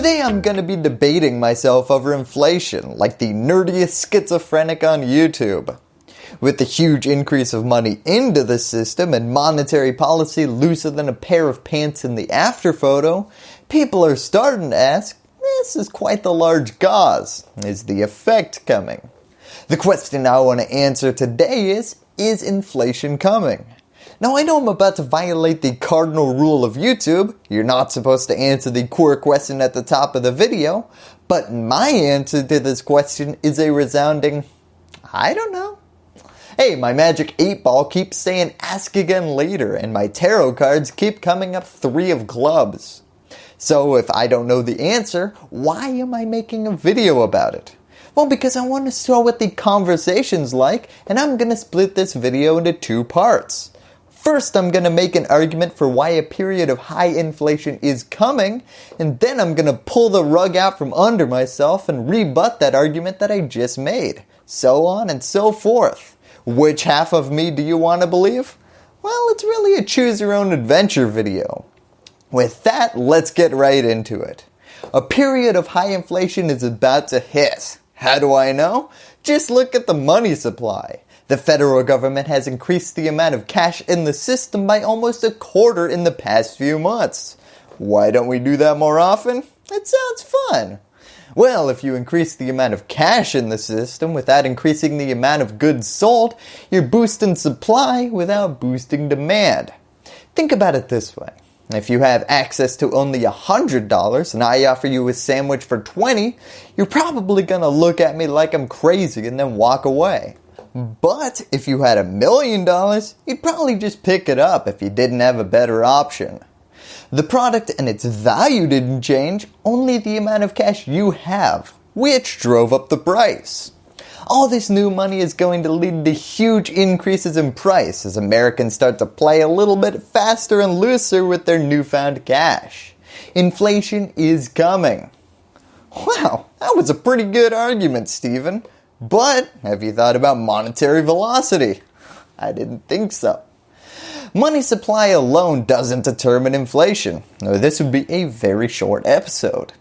Today I'm going to be debating myself over inflation like the nerdiest schizophrenic on YouTube. With the huge increase of money into the system and monetary policy looser than a pair of pants in the after photo, people are starting to ask, this is quite the large gauze. Is the effect coming? The question I want to answer today is, is inflation coming? Now I know I'm about to violate the cardinal rule of YouTube, you're not supposed to answer the core question at the top of the video, but my answer to this question is a resounding, I don't know. Hey, my magic 8 ball keeps saying ask again later and my tarot cards keep coming up 3 of clubs. So if I don't know the answer, why am I making a video about it? Well because I want to show what the conversation's like and I'm going to split this video into two parts. First, I'm going to make an argument for why a period of high inflation is coming, and then I'm going to pull the rug out from under myself and rebut that argument that I just made. So on and so forth. Which half of me do you want to believe? Well, it's really a choose your own adventure video. With that, let's get right into it. A period of high inflation is about to hit. How do I know? Just look at the money supply. The federal government has increased the amount of cash in the system by almost a quarter in the past few months. Why don't we do that more often? It sounds fun. Well, if you increase the amount of cash in the system without increasing the amount of goods sold, you're boosting supply without boosting demand. Think about it this way. If you have access to only $100 and I offer you a sandwich for 20, you're probably going to look at me like I'm crazy and then walk away. But if you had a million dollars, you'd probably just pick it up if you didn't have a better option. The product and its value didn't change, only the amount of cash you have, which drove up the price. All this new money is going to lead to huge increases in price as Americans start to play a little bit faster and looser with their newfound cash. Inflation is coming. Wow, that was a pretty good argument, Stephen. But have you thought about monetary velocity? I didn't think so. Money supply alone doesn't determine inflation. This would be a very short episode.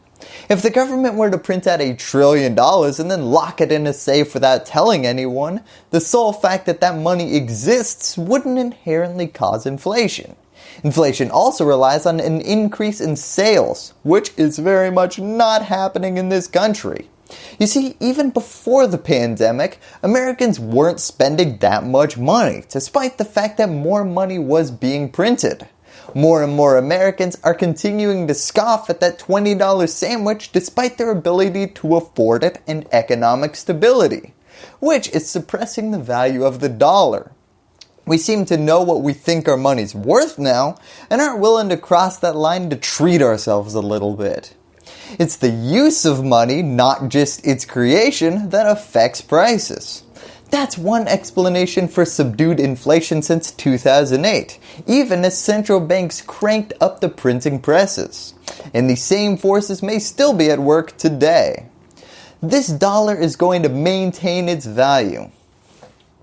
If the government were to print out a trillion dollars and then lock it in a safe without telling anyone, the sole fact that that money exists wouldn't inherently cause inflation. Inflation also relies on an increase in sales, which is very much not happening in this country. You see, even before the pandemic, Americans weren't spending that much money, despite the fact that more money was being printed. More and more Americans are continuing to scoff at that $20 sandwich despite their ability to afford it and economic stability, which is suppressing the value of the dollar. We seem to know what we think our money's worth now and aren't willing to cross that line to treat ourselves a little bit. It's the use of money, not just its creation, that affects prices. That's one explanation for subdued inflation since 2008, even as central banks cranked up the printing presses. And the same forces may still be at work today. This dollar is going to maintain its value.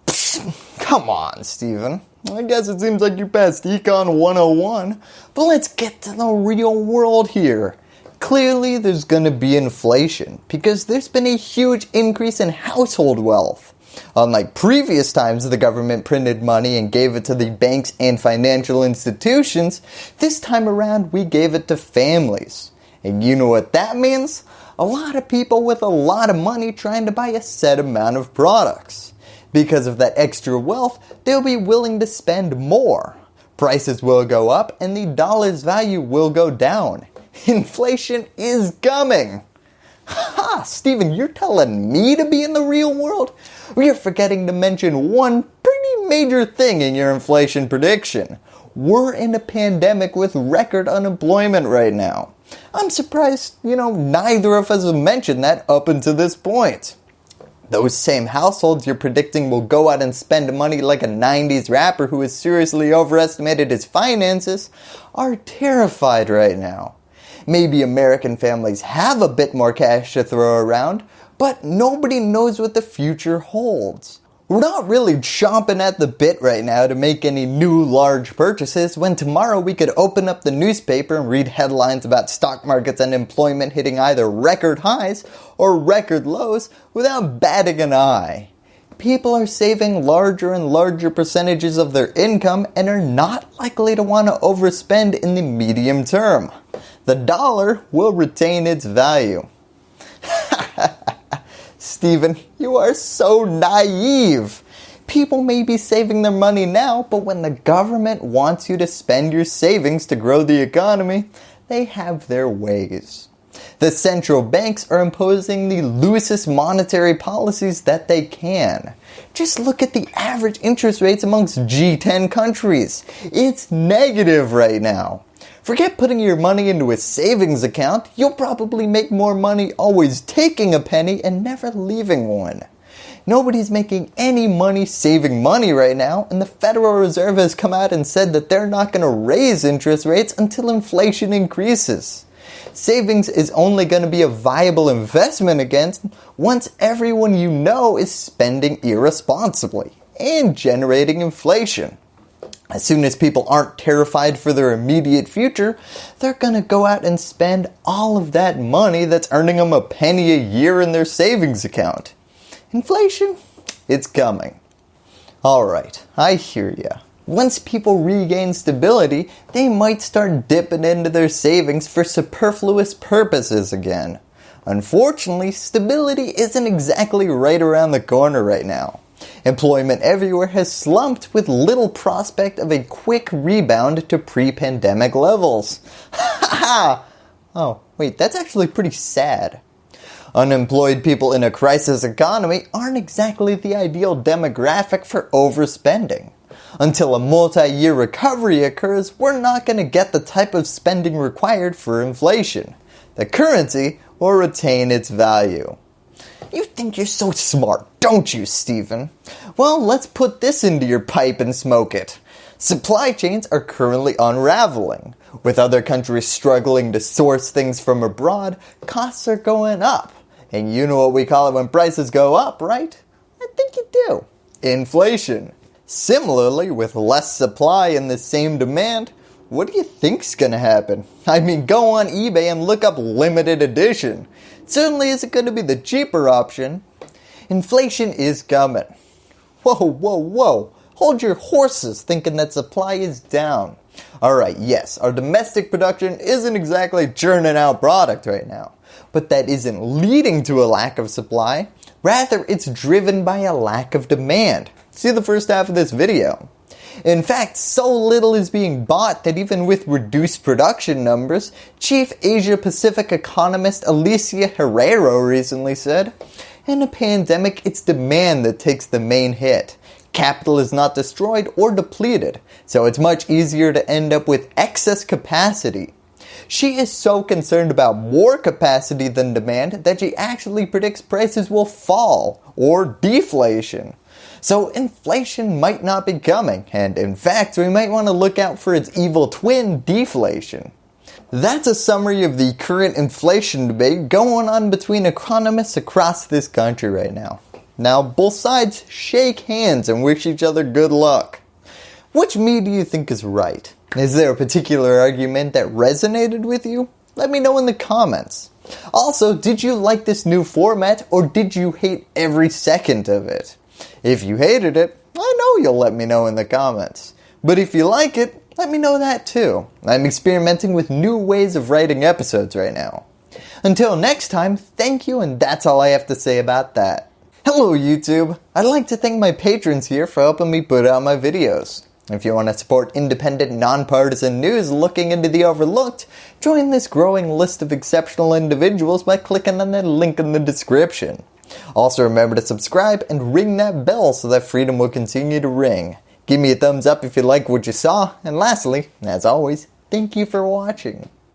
Come on, Stephen. I guess it seems like you passed Econ 101, but let's get to the real world here. Clearly there's going to be inflation because there's been a huge increase in household wealth. Unlike previous times the government printed money and gave it to the banks and financial institutions, this time around we gave it to families. And you know what that means? A lot of people with a lot of money trying to buy a set amount of products. Because of that extra wealth, they'll be willing to spend more. Prices will go up and the dollar's value will go down. Inflation is coming. Ha! Stephen, you're telling me to be in the real world? You're forgetting to mention one pretty major thing in your inflation prediction. We're in a pandemic with record unemployment right now. I'm surprised, you know, neither of us have mentioned that up until this point. Those same households you're predicting will go out and spend money like a 90s rapper who has seriously overestimated his finances are terrified right now. Maybe American families have a bit more cash to throw around, but nobody knows what the future holds. We're not really chomping at the bit right now to make any new large purchases when tomorrow we could open up the newspaper and read headlines about stock markets and employment hitting either record highs or record lows without batting an eye. People are saving larger and larger percentages of their income and are not likely to want to overspend in the medium term. The dollar will retain its value. Stephen, you are so naive. People may be saving their money now, but when the government wants you to spend your savings to grow the economy, they have their ways. The central banks are imposing the loosest monetary policies that they can. Just look at the average interest rates amongst G10 countries. It's negative right now. Forget putting your money into a savings account, you'll probably make more money always taking a penny and never leaving one. Nobody's making any money saving money right now and the Federal Reserve has come out and said that they're not going to raise interest rates until inflation increases. Savings is only going to be a viable investment again once everyone you know is spending irresponsibly and generating inflation. As soon as people aren't terrified for their immediate future, they're going to go out and spend all of that money that's earning them a penny a year in their savings account. Inflation, it's coming. Alright, I hear ya. Once people regain stability, they might start dipping into their savings for superfluous purposes again. Unfortunately, stability isn't exactly right around the corner right now. Employment everywhere has slumped with little prospect of a quick rebound to pre-pandemic levels. Ha oh, wait, that's actually pretty sad. Unemployed people in a crisis economy aren't exactly the ideal demographic for overspending. Until a multi-year recovery occurs, we're not going to get the type of spending required for inflation. The currency will retain its value. You think you're so smart, don't you, Stephen? Well, let's put this into your pipe and smoke it. Supply chains are currently unraveling. With other countries struggling to source things from abroad, costs are going up. And you know what we call it when prices go up, right? I think you do. Inflation. Similarly, with less supply and the same demand, what do you think's gonna happen? I mean, go on eBay and look up limited edition It certainly isn't going to be the cheaper option. Inflation is coming. Whoa, whoa, whoa. Hold your horses thinking that supply is down. Alright, yes, our domestic production isn't exactly churning out product right now. But that isn't leading to a lack of supply. Rather, it's driven by a lack of demand. See the first half of this video. In fact, so little is being bought that even with reduced production numbers, Chief Asia Pacific economist Alicia Herrero recently said, in a pandemic, it's demand that takes the main hit. Capital is not destroyed or depleted, so it's much easier to end up with excess capacity. She is so concerned about more capacity than demand that she actually predicts prices will fall or deflation. So inflation might not be coming and in fact we might want to look out for its evil twin deflation. That's a summary of the current inflation debate going on between economists across this country right now. Now both sides shake hands and wish each other good luck. Which me do you think is right? Is there a particular argument that resonated with you? Let me know in the comments. Also, did you like this new format or did you hate every second of it? If you hated it, I know you'll let me know in the comments. But if you like it, let me know that too. I'm experimenting with new ways of writing episodes right now. Until next time, thank you and that's all I have to say about that. Hello YouTube! I'd like to thank my patrons here for helping me put out my videos. If you want to support independent, nonpartisan news looking into the overlooked, join this growing list of exceptional individuals by clicking on the link in the description. Also remember to subscribe and ring that bell so that freedom will continue to ring. Give me a thumbs up if you like what you saw, and lastly, as always, thank you for watching.